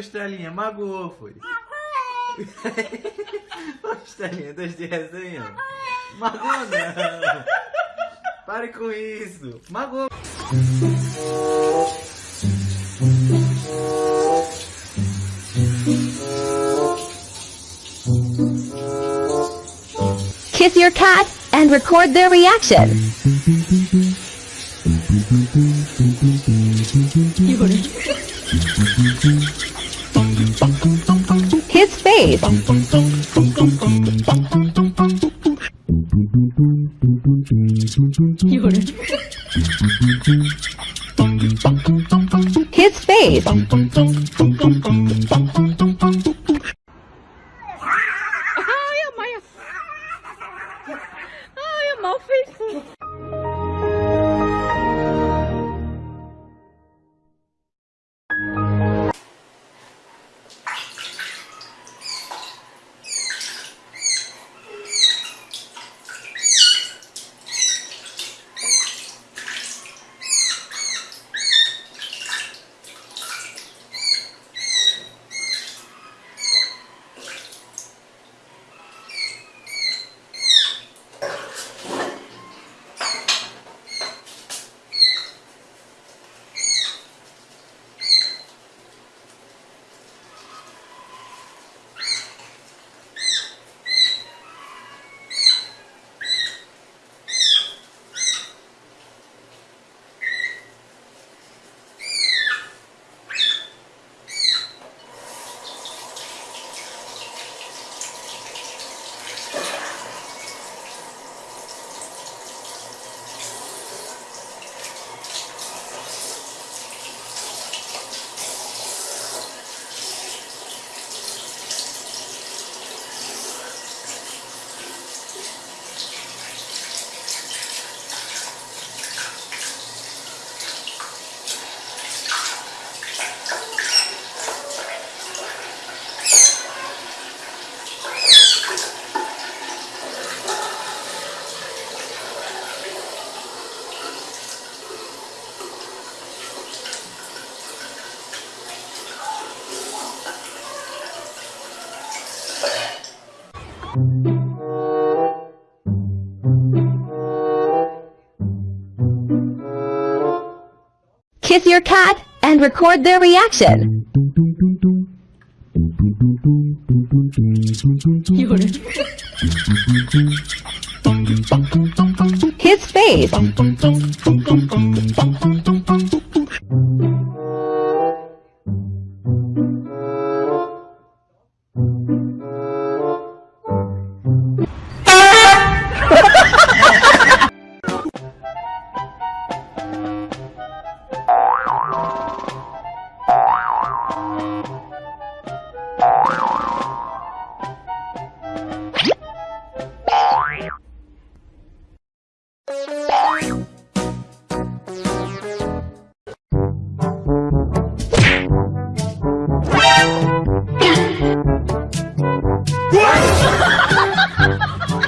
Estelinha, magoou, foi. Ô, Estelinha, dois de resenha. Magoou não. Pare com isso. Magoou. Kiss your cat and record their reaction. His face. His face. Kiss your cat and record their reaction. His face.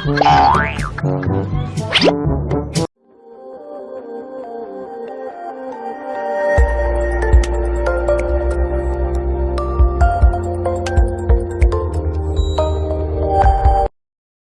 Oh, my God.